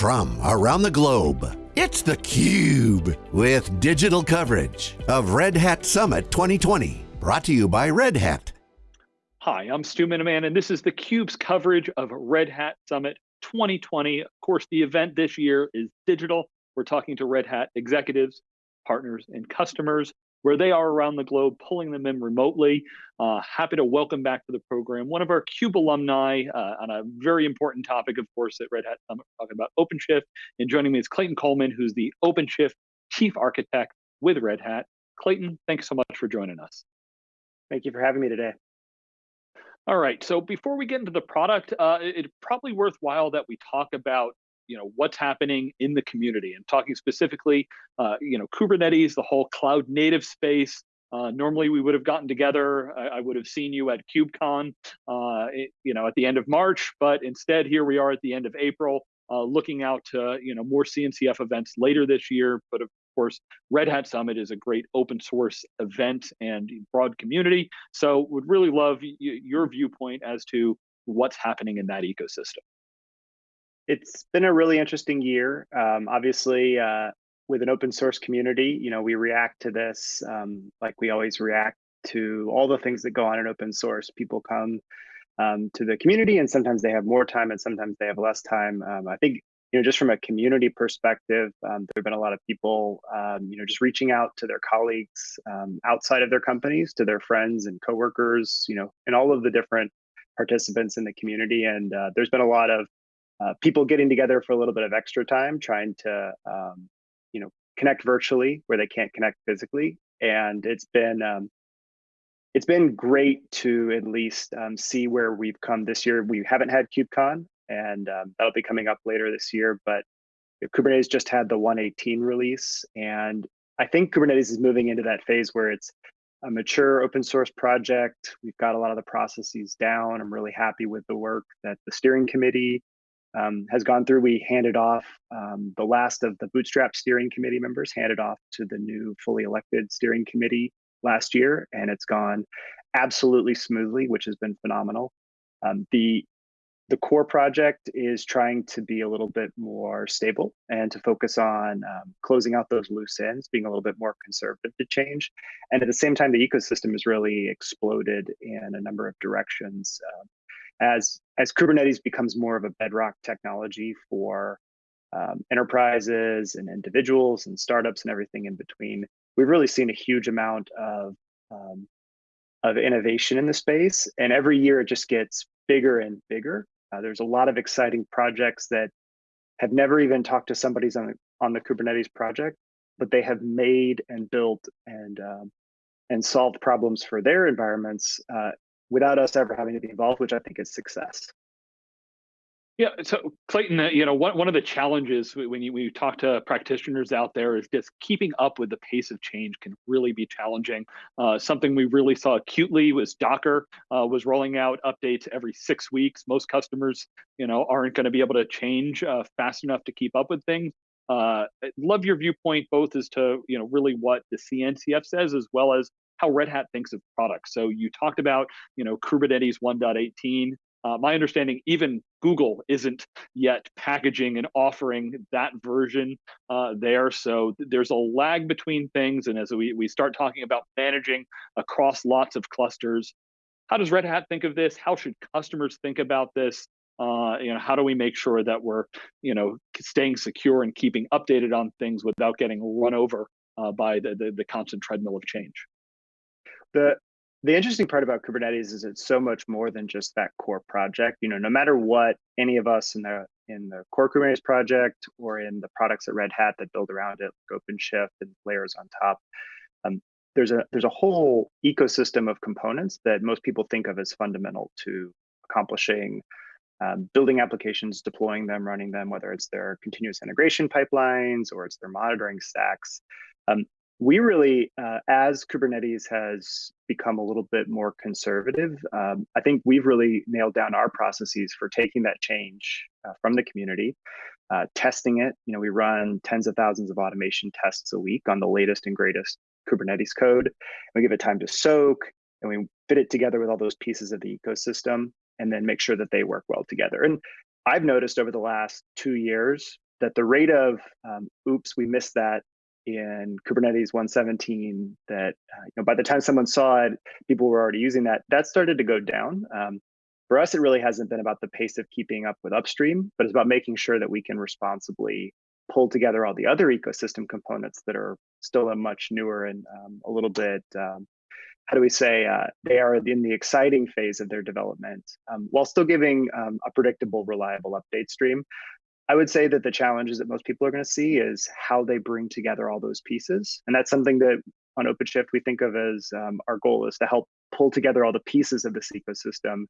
From around the globe, it's theCUBE, with digital coverage of Red Hat Summit 2020. Brought to you by Red Hat. Hi, I'm Stu Miniman, and this is theCUBE's coverage of Red Hat Summit 2020. Of course, the event this year is digital. We're talking to Red Hat executives, partners, and customers where they are around the globe, pulling them in remotely. Uh, happy to welcome back to the program one of our CUBE alumni uh, on a very important topic, of course, at Red Hat Summit, talking about OpenShift. And joining me is Clayton Coleman, who's the OpenShift Chief Architect with Red Hat. Clayton, thanks so much for joining us. Thank you for having me today. All right, so before we get into the product, uh, it's probably worthwhile that we talk about you know what's happening in the community. And talking specifically uh, you know kubernetes the whole cloud native space uh, normally we would have gotten together. I, I would have seen you at kubecon uh, it, you know at the end of march but instead here we are at the end of april uh, looking out to you know more cncf events later this year. But of course red hat summit is a great open source event and broad community. So would really love your viewpoint as to what's happening in that ecosystem it's been a really interesting year. Um, obviously, uh, with an open source community, you know, we react to this um, like we always react to all the things that go on in open source. People come um, to the community, and sometimes they have more time, and sometimes they have less time. Um, I think you know, just from a community perspective, um, there have been a lot of people, um, you know, just reaching out to their colleagues outside of their companies, to their friends and coworkers, you know, and all of the different participants in the community. And uh, there's been a lot of uh, people getting together for a little bit of extra time, trying to, um, you know, connect virtually where they can't connect physically. And it's been, um, it's been great to at least um, see where we've come this year. We haven't had KubeCon, and um, that'll be coming up later this year. But Kubernetes just had the 118 release, and I think Kubernetes is moving into that phase where it's a mature open source project. We've got a lot of the processes down. I'm really happy with the work that the steering committee um, has gone through. We handed off um, the last of the Bootstrap steering committee members, handed off to the new fully elected steering committee last year, and it's gone absolutely smoothly, which has been phenomenal. Um, the the core project is trying to be a little bit more stable and to focus on um, closing out those loose ends, being a little bit more conservative to change. And at the same time, the ecosystem has really exploded in a number of directions. Uh, as as Kubernetes becomes more of a bedrock technology for um, enterprises and individuals and startups and everything in between, we've really seen a huge amount of um, of innovation in the space, and every year it just gets bigger and bigger. Uh, there's a lot of exciting projects that have never even talked to somebody's on the, on the Kubernetes project, but they have made and built and um, and solved problems for their environments uh, without us ever having to be involved, which I think is success. Yeah, so Clayton, uh, you know, one, one of the challenges when you, when you talk to practitioners out there is just keeping up with the pace of change can really be challenging. Uh, something we really saw acutely was Docker uh, was rolling out updates every six weeks. Most customers, you know, aren't going to be able to change uh, fast enough to keep up with things. Uh, love your viewpoint both as to you know really what the CNCF says as well as how Red Hat thinks of products. So you talked about, you know, Kubernetes 1.18. Uh, my understanding, even Google isn't yet packaging and offering that version uh, there. So there's a lag between things. And as we, we start talking about managing across lots of clusters, how does Red Hat think of this? How should customers think about this? Uh, you know, how do we make sure that we're, you know, staying secure and keeping updated on things without getting run over uh, by the, the, the constant treadmill of change? The the interesting part about Kubernetes is it's so much more than just that core project. You know, no matter what any of us in the in the core Kubernetes project or in the products at Red Hat that build around it, like OpenShift and layers on top, um, there's a there's a whole ecosystem of components that most people think of as fundamental to accomplishing um, building applications, deploying them, running them, whether it's their continuous integration pipelines or it's their monitoring stacks. Um, we really, uh, as Kubernetes has become a little bit more conservative, um, I think we've really nailed down our processes for taking that change uh, from the community, uh, testing it. You know, we run tens of thousands of automation tests a week on the latest and greatest Kubernetes code. We give it time to soak, and we fit it together with all those pieces of the ecosystem, and then make sure that they work well together. And I've noticed over the last two years that the rate of um, oops, we missed that in Kubernetes 117 that uh, you know by the time someone saw it, people were already using that. That started to go down. Um, for us, it really hasn't been about the pace of keeping up with upstream, but it's about making sure that we can responsibly pull together all the other ecosystem components that are still a much newer and um, a little bit um, how do we say uh, they are in the exciting phase of their development um, while still giving um, a predictable reliable update stream I would say that the challenges that most people are going to see is how they bring together all those pieces. And that's something that on OpenShift we think of as um, our goal is to help pull together all the pieces of this ecosystem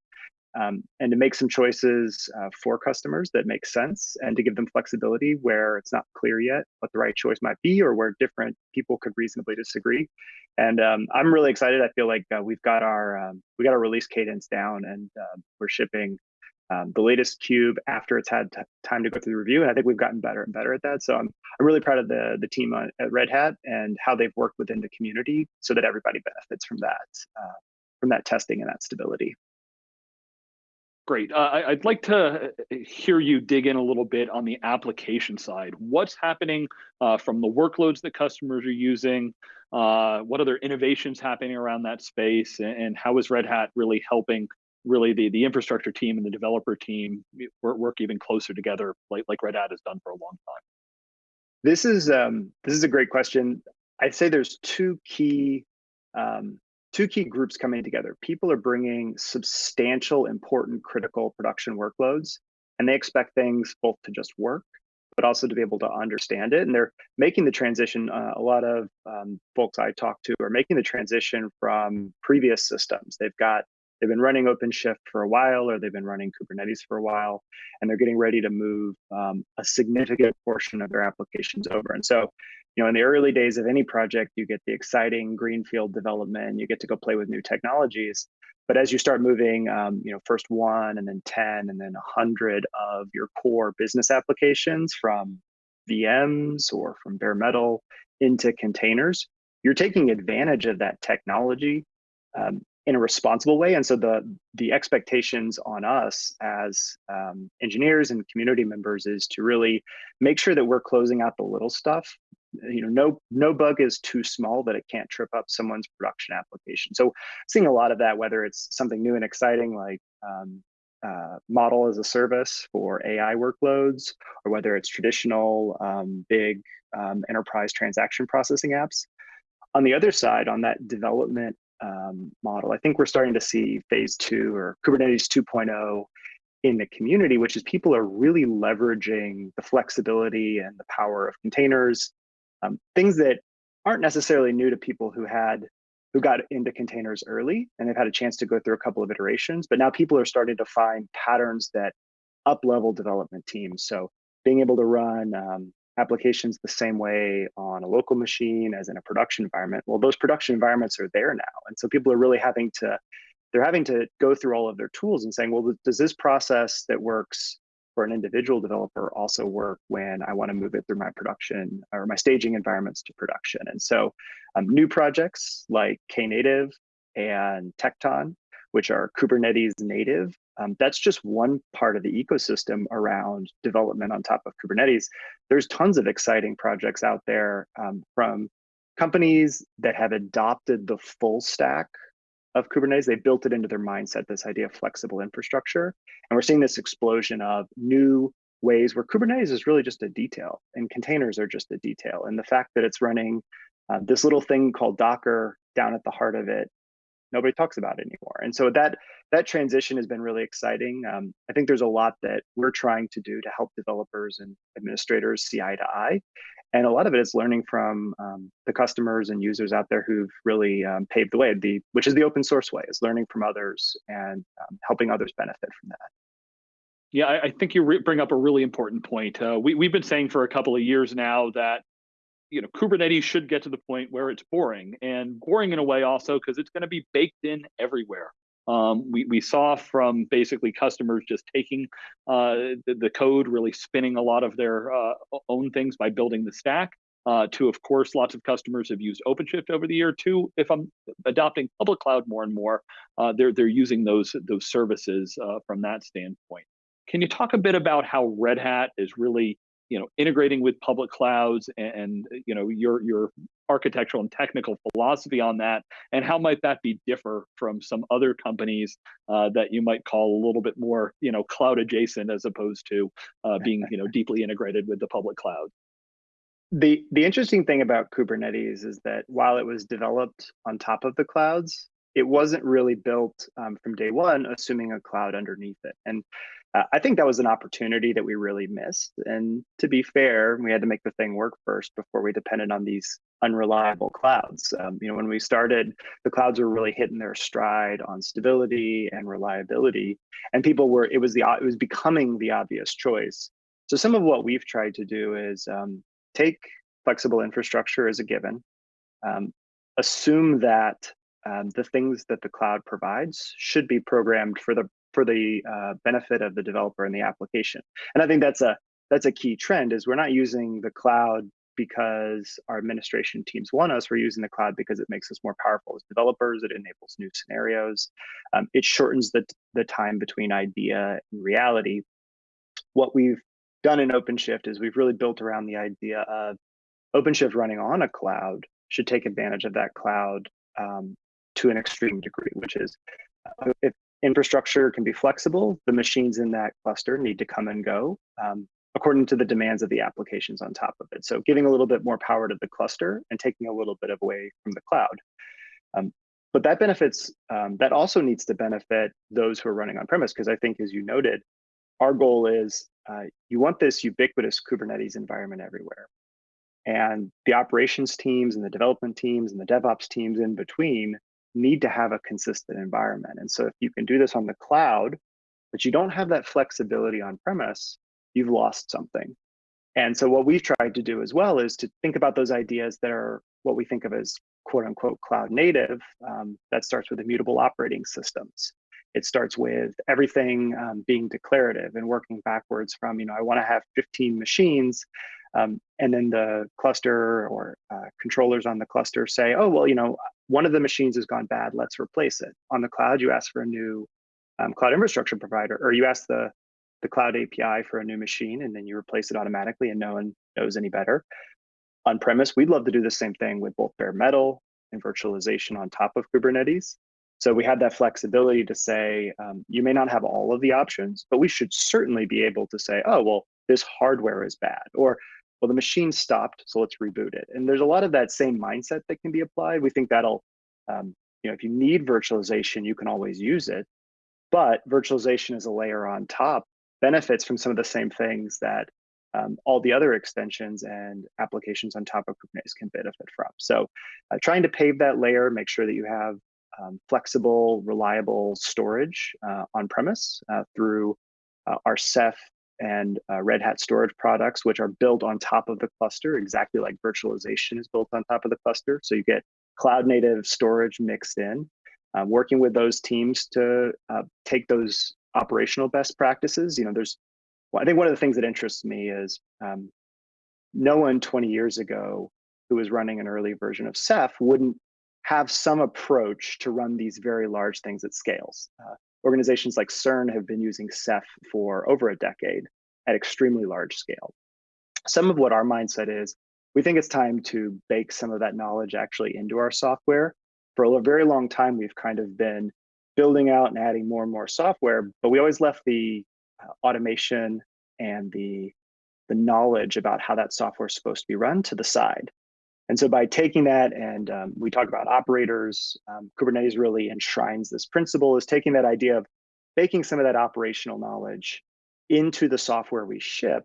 um, and to make some choices uh, for customers that make sense and to give them flexibility where it's not clear yet what the right choice might be or where different people could reasonably disagree. And um, I'm really excited. I feel like uh, we've got our um, we got our release cadence down and uh, we're shipping um, the latest cube after it's had time to go through the review. And I think we've gotten better and better at that. So I'm, I'm really proud of the, the team on, at Red Hat and how they've worked within the community so that everybody benefits from that, uh, from that testing and that stability. Great. Uh, I'd like to uh, hear you dig in a little bit on the application side. What's happening uh, from the workloads that customers are using? Uh, what other innovations happening around that space? And, and how is Red Hat really helping really the the infrastructure team and the developer team work, work even closer together like like red hat has done for a long time. This is um, this is a great question. I'd say there's two key um, two key groups coming together. People are bringing substantial important critical production workloads and they expect things both to just work but also to be able to understand it and they're making the transition uh, a lot of um, folks i talk to are making the transition from previous systems. They've got they've been running OpenShift for a while or they've been running Kubernetes for a while, and they're getting ready to move um, a significant portion of their applications over. And so, you know, in the early days of any project, you get the exciting greenfield development, you get to go play with new technologies. But as you start moving, um, you know, first one and then 10 and then 100 of your core business applications from VMs or from bare metal into containers, you're taking advantage of that technology um, in a responsible way. And so the the expectations on us as um, engineers and community members is to really make sure that we're closing out the little stuff. You know, no no bug is too small that it can't trip up someone's production application. So seeing a lot of that, whether it's something new and exciting like um, uh, model as a service for AI workloads, or whether it's traditional um, big um, enterprise transaction processing apps. On the other side, on that development um, model. I think we're starting to see phase two or Kubernetes 2.0 in the community, which is people are really leveraging the flexibility and the power of containers, um, things that aren't necessarily new to people who had who got into containers early and they've had a chance to go through a couple of iterations. But now people are starting to find patterns that up level development teams. So being able to run um, applications the same way on a local machine as in a production environment. Well, those production environments are there now. And so people are really having to, they're having to go through all of their tools and saying, well, does this process that works for an individual developer also work when I want to move it through my production or my staging environments to production? And so um, new projects like Knative and Tekton, which are Kubernetes native, um, that's just one part of the ecosystem around development on top of Kubernetes. There's tons of exciting projects out there um, from companies that have adopted the full stack of Kubernetes. They built it into their mindset, this idea of flexible infrastructure. And we're seeing this explosion of new ways where Kubernetes is really just a detail and containers are just a detail. And the fact that it's running uh, this little thing called Docker down at the heart of it nobody talks about it anymore. And so that that transition has been really exciting. Um, I think there's a lot that we're trying to do to help developers and administrators see eye to eye. And a lot of it is learning from um, the customers and users out there who've really um, paved the way, the, which is the open source way, is learning from others and um, helping others benefit from that. Yeah, I, I think you bring up a really important point. Uh, we, we've been saying for a couple of years now that you know kubernetes should get to the point where it's boring and boring in a way also because it's going to be baked in everywhere. Um, we, we saw from basically customers just taking uh, the, the, code really spinning a lot of their uh, own things by building the stack uh, to of course lots of customers have used openshift over the year too. If i'm adopting public cloud more and more uh, they're they're using those those services uh, from that standpoint. Can you talk a bit about how Red Hat is really you know integrating with public clouds and, and, you know your your architectural and technical philosophy on that and how might that be differ from some other companies uh, that you might call a little bit more you know cloud adjacent as opposed to uh, being you know deeply integrated with the public cloud? The the interesting thing about kubernetes is that while it was developed on top of the clouds it wasn't really built um, from day one assuming a cloud underneath it. And uh, I think that was an opportunity that we really missed. And to be fair, we had to make the thing work first before we depended on these unreliable clouds. Um, you know, when we started, the clouds were really hitting their stride on stability and reliability, and people were. It was the it was becoming the obvious choice. So some of what we've tried to do is um, take flexible infrastructure as a given, um, assume that um, the things that the cloud provides should be programmed for the for the uh, benefit of the developer and the application. And I think that's a that's a key trend is we're not using the cloud because our administration teams want us. We're using the cloud because it makes us more powerful as developers. It enables new scenarios. Um, it shortens the the time between idea and reality. What we've done in OpenShift is we've really built around the idea of OpenShift running on a cloud should take advantage of that cloud um, to an extreme degree, which is uh, if infrastructure can be flexible. The machines in that cluster need to come and go um, according to the demands of the applications on top of it. So giving a little bit more power to the cluster and taking a little bit of away from the cloud. Um, but that benefits, um, that also needs to benefit those who are running on premise, because I think as you noted, our goal is uh, you want this ubiquitous Kubernetes environment everywhere. And the operations teams and the development teams and the DevOps teams in between need to have a consistent environment. And so if you can do this on the cloud, but you don't have that flexibility on premise, you've lost something. And so what we've tried to do as well is to think about those ideas that are what we think of as quote unquote cloud native. Um, that starts with immutable operating systems. It starts with everything um, being declarative and working backwards from, you know, I want to have 15 machines um, and then the cluster or uh, controllers on the cluster say, oh, well, you know, one of the machines has gone bad, let's replace it. On the cloud, you ask for a new um, cloud infrastructure provider, or you ask the, the cloud API for a new machine, and then you replace it automatically and no one knows any better. On premise, we'd love to do the same thing with both bare metal and virtualization on top of Kubernetes. So we had that flexibility to say, um, you may not have all of the options, but we should certainly be able to say, oh, well, this hardware is bad, or well, the machine stopped, so let's reboot it. And there's a lot of that same mindset that can be applied. We think that'll, um, you know, if you need virtualization, you can always use it. But virtualization is a layer on top, benefits from some of the same things that um, all the other extensions and applications on top of Kubernetes can benefit from. So uh, trying to pave that layer, make sure that you have um, flexible, reliable storage uh, on premise uh, through uh, our Ceph and uh, Red Hat storage products, which are built on top of the cluster, exactly like virtualization is built on top of the cluster. So you get cloud native storage mixed in, um, working with those teams to uh, take those operational best practices. You know, there's, well, I think one of the things that interests me is um, no one 20 years ago who was running an early version of Ceph wouldn't have some approach to run these very large things at scales. Uh, organizations like CERN have been using Ceph for over a decade at extremely large scale. Some of what our mindset is, we think it's time to bake some of that knowledge actually into our software. For a very long time, we've kind of been building out and adding more and more software, but we always left the uh, automation and the, the knowledge about how that software is supposed to be run to the side. And so by taking that, and um, we talk about operators, um, Kubernetes really enshrines this principle is taking that idea of baking some of that operational knowledge into the software we ship.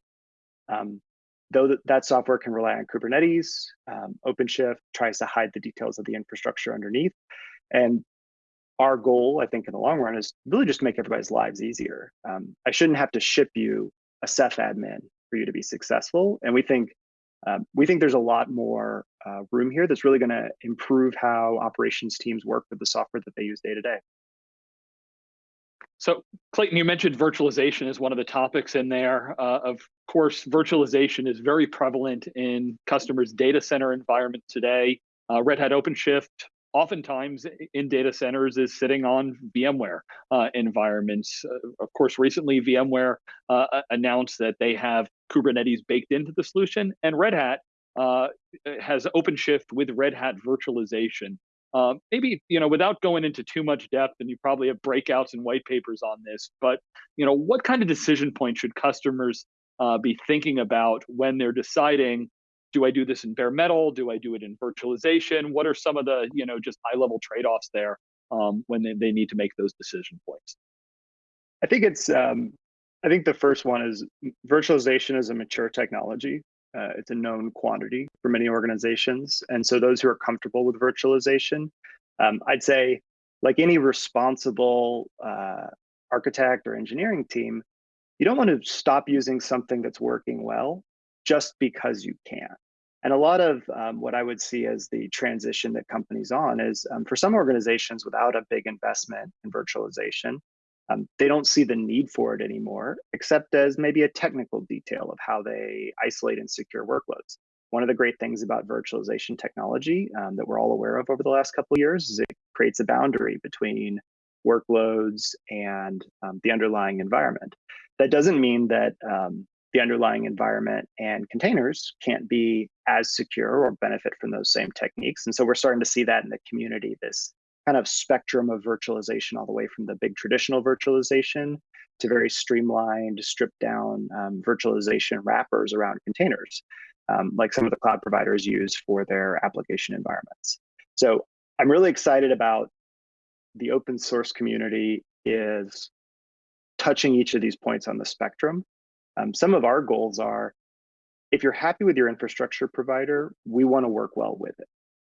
Um, though that, that software can rely on Kubernetes, um, OpenShift tries to hide the details of the infrastructure underneath. And our goal, I think, in the long run is really just to make everybody's lives easier. Um, I shouldn't have to ship you a Ceph admin for you to be successful. And we think um, we think there's a lot more uh, room here that's really going to improve how operations teams work with the software that they use day to day. So Clayton, you mentioned virtualization is one of the topics in there. Uh, of course, virtualization is very prevalent in customers' data center environment today. Uh, Red Hat OpenShift oftentimes in data centers is sitting on VMware uh, environments. Uh, of course, recently VMware uh, announced that they have Kubernetes baked into the solution, and Red Hat uh, has OpenShift with Red Hat virtualization. Uh, maybe you know, without going into too much depth, and you probably have breakouts and white papers on this. But you know, what kind of decision point should customers uh, be thinking about when they're deciding do I do this in bare metal? Do I do it in virtualization? What are some of the, you know, just high level trade offs there um, when they, they need to make those decision points? I think it's, um, I think the first one is virtualization is a mature technology. Uh, it's a known quantity for many organizations. And so those who are comfortable with virtualization, um, I'd say, like any responsible uh, architect or engineering team, you don't want to stop using something that's working well just because you can. And a lot of um, what I would see as the transition that companies on is um, for some organizations without a big investment in virtualization, um, they don't see the need for it anymore, except as maybe a technical detail of how they isolate and secure workloads. One of the great things about virtualization technology um, that we're all aware of over the last couple of years is it creates a boundary between workloads and um, the underlying environment. That doesn't mean that um, the underlying environment and containers can't be as secure or benefit from those same techniques. And so we're starting to see that in the community, this kind of spectrum of virtualization all the way from the big traditional virtualization to very streamlined, stripped down um, virtualization wrappers around containers, um, like some of the cloud providers use for their application environments. So I'm really excited about the open source community is touching each of these points on the spectrum um, some of our goals are, if you're happy with your infrastructure provider, we want to work well with it.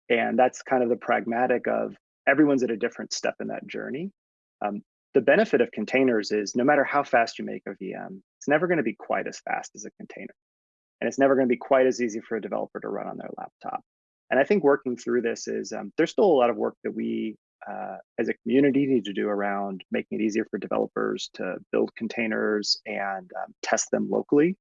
And that's kind of the pragmatic of everyone's at a different step in that journey. Um, the benefit of containers is no matter how fast you make a VM, it's never going to be quite as fast as a container. And it's never going to be quite as easy for a developer to run on their laptop. And I think working through this is um, there's still a lot of work that we uh, as a community need to do around making it easier for developers to build containers and um, test them locally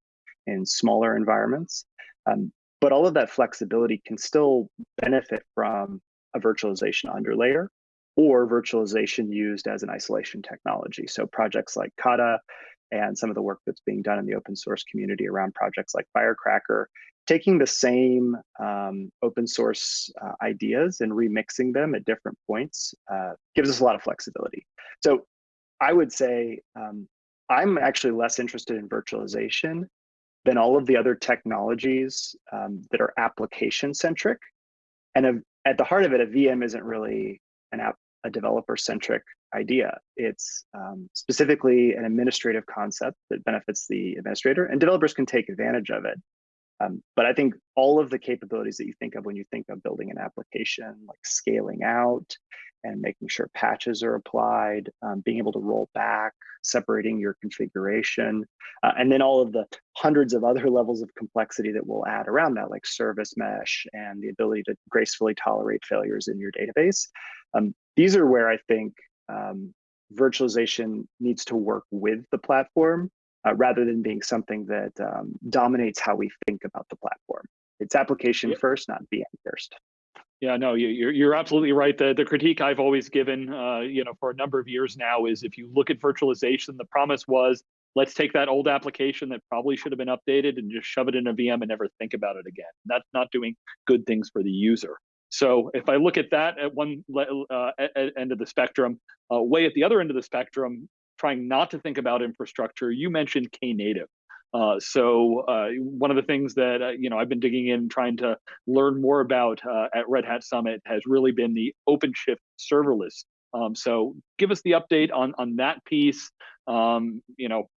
in smaller environments. Um, but all of that flexibility can still benefit from a virtualization underlayer or virtualization used as an isolation technology. So projects like Kata and some of the work that's being done in the open source community around projects like Firecracker taking the same um, open source uh, ideas and remixing them at different points uh, gives us a lot of flexibility. So I would say um, I'm actually less interested in virtualization than all of the other technologies um, that are application centric. And a, at the heart of it, a VM isn't really an app, a developer centric idea. It's um, specifically an administrative concept that benefits the administrator, and developers can take advantage of it. Um, but I think all of the capabilities that you think of when you think of building an application, like scaling out and making sure patches are applied, um, being able to roll back, separating your configuration, uh, and then all of the hundreds of other levels of complexity that we'll add around that, like service mesh and the ability to gracefully tolerate failures in your database. Um, these are where I think um, virtualization needs to work with the platform uh, rather than being something that um, dominates how we think about the platform. It's application yeah. first, not VM first. Yeah, no, you're you're absolutely right. The the critique I've always given, uh, you know, for a number of years now is if you look at virtualization, the promise was let's take that old application that probably should have been updated and just shove it in a VM and never think about it again. That's not doing good things for the user. So if I look at that at one uh, end of the spectrum, uh, way at the other end of the spectrum, trying not to think about infrastructure, you mentioned Knative. Uh, so uh, one of the things that uh, you know I've been digging in, trying to learn more about uh, at Red Hat Summit, has really been the OpenShift serverless. Um, so give us the update on on that piece. Um, you know,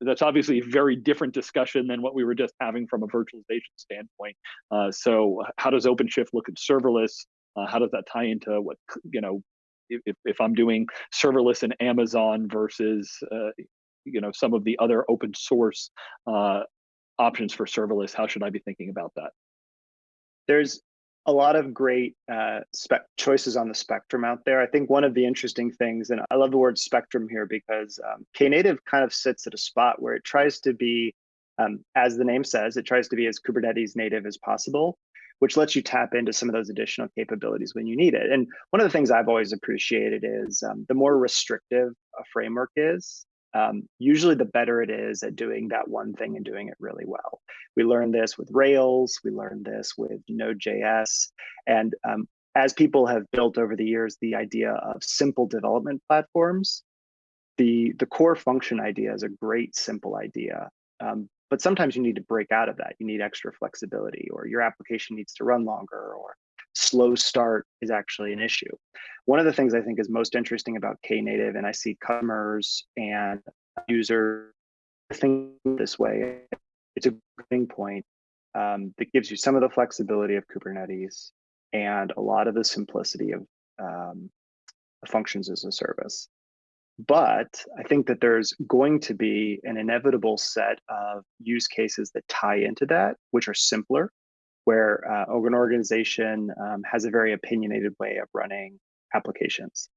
that's obviously a very different discussion than what we were just having from a virtualization standpoint. Uh, so how does OpenShift look at serverless? Uh, how does that tie into what you know if, if I'm doing serverless in Amazon versus uh, you know some of the other open source uh, options for serverless, how should I be thinking about that? There's a lot of great uh, choices on the spectrum out there. I think one of the interesting things, and I love the word spectrum here because um, Knative kind of sits at a spot where it tries to be, um, as the name says, it tries to be as Kubernetes native as possible, which lets you tap into some of those additional capabilities when you need it. And one of the things I've always appreciated is um, the more restrictive a framework is, um, usually the better it is at doing that one thing and doing it really well. We learned this with Rails, we learned this with Node.js, and um, as people have built over the years the idea of simple development platforms, the, the core function idea is a great simple idea. Um, but sometimes you need to break out of that. You need extra flexibility, or your application needs to run longer, or slow start is actually an issue. One of the things I think is most interesting about Knative, and I see customers and users think this way, it's a thing point um, that gives you some of the flexibility of Kubernetes and a lot of the simplicity of um, functions as a service. But I think that there's going to be an inevitable set of use cases that tie into that, which are simpler, where uh, an organization um, has a very opinionated way of running applications.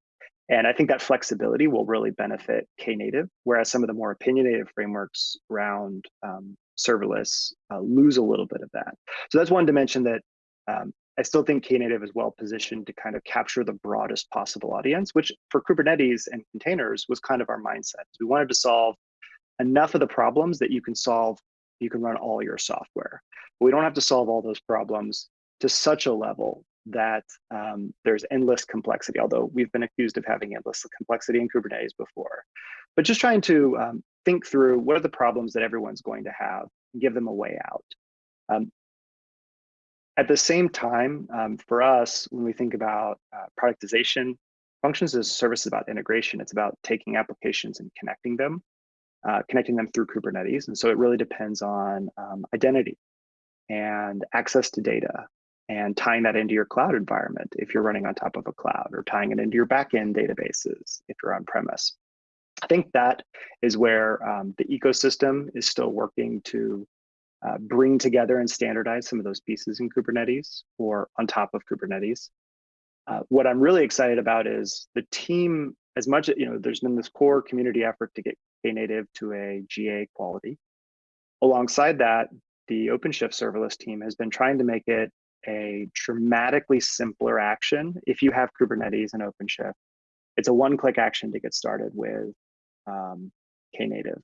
And I think that flexibility will really benefit Knative, whereas some of the more opinionated frameworks around um, serverless uh, lose a little bit of that. So that's one dimension that um, I still think Knative is well positioned to kind of capture the broadest possible audience, which for Kubernetes and containers was kind of our mindset. We wanted to solve enough of the problems that you can solve, you can run all your software. But we don't have to solve all those problems to such a level that um, there's endless complexity, although we've been accused of having endless complexity in Kubernetes before. But just trying to um, think through what are the problems that everyone's going to have give them a way out. Um, at the same time, um, for us, when we think about uh, productization, functions as a service is about integration. It's about taking applications and connecting them, uh, connecting them through Kubernetes. And so it really depends on um, identity and access to data and tying that into your cloud environment if you're running on top of a cloud or tying it into your backend databases if you're on premise. I think that is where um, the ecosystem is still working to uh, bring together and standardize some of those pieces in Kubernetes or on top of Kubernetes. Uh, what I'm really excited about is the team, as much as, you know, there's been this core community effort to get Knative to a GA quality. Alongside that, the OpenShift serverless team has been trying to make it a dramatically simpler action if you have Kubernetes and OpenShift. It's a one-click action to get started with um, Knative.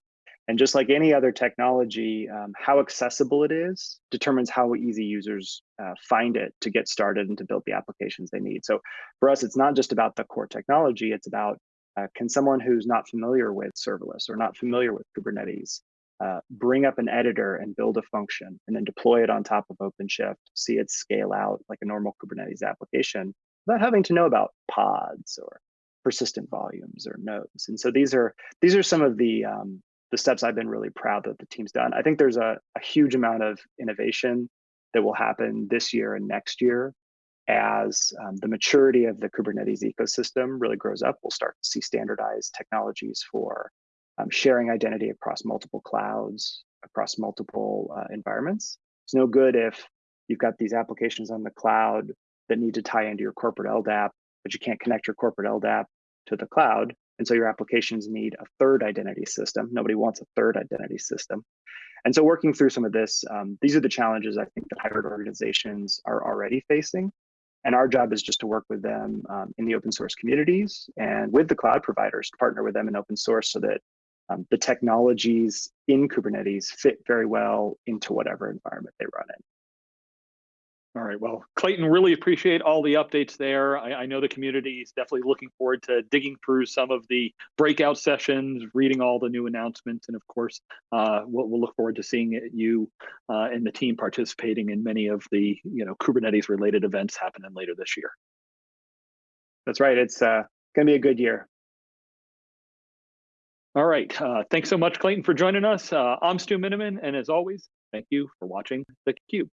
And just like any other technology, um, how accessible it is determines how easy users uh, find it to get started and to build the applications they need. So for us, it's not just about the core technology, it's about uh, can someone who's not familiar with serverless or not familiar with Kubernetes uh, bring up an editor and build a function and then deploy it on top of OpenShift, see it scale out like a normal Kubernetes application without having to know about pods or persistent volumes or nodes. And so these are these are some of the um, the steps I've been really proud that the team's done. I think there's a, a huge amount of innovation that will happen this year and next year as um, the maturity of the Kubernetes ecosystem really grows up. We'll start to see standardized technologies for um, sharing identity across multiple clouds, across multiple uh, environments. It's no good if you've got these applications on the cloud that need to tie into your corporate LDAP, but you can't connect your corporate LDAP to the cloud and so your applications need a third identity system. Nobody wants a third identity system. And so working through some of this, um, these are the challenges I think that hybrid organizations are already facing. And our job is just to work with them um, in the open source communities and with the cloud providers to partner with them in open source so that um, the technologies in Kubernetes fit very well into whatever environment they run in. All right. Well, Clayton, really appreciate all the updates there. I, I, know the community is definitely looking forward to digging through some of the breakout sessions, reading all the new announcements, and of course, uh, we'll, we'll, look forward to seeing you uh, and the team participating in many of the you know Kubernetes related events happening later this year. That's right. It's uh, going to be a good year. All right. Uh, thanks so much, Clayton, for joining us. Uh, I'm Stu Miniman, and as always, thank you for watching theCUBE.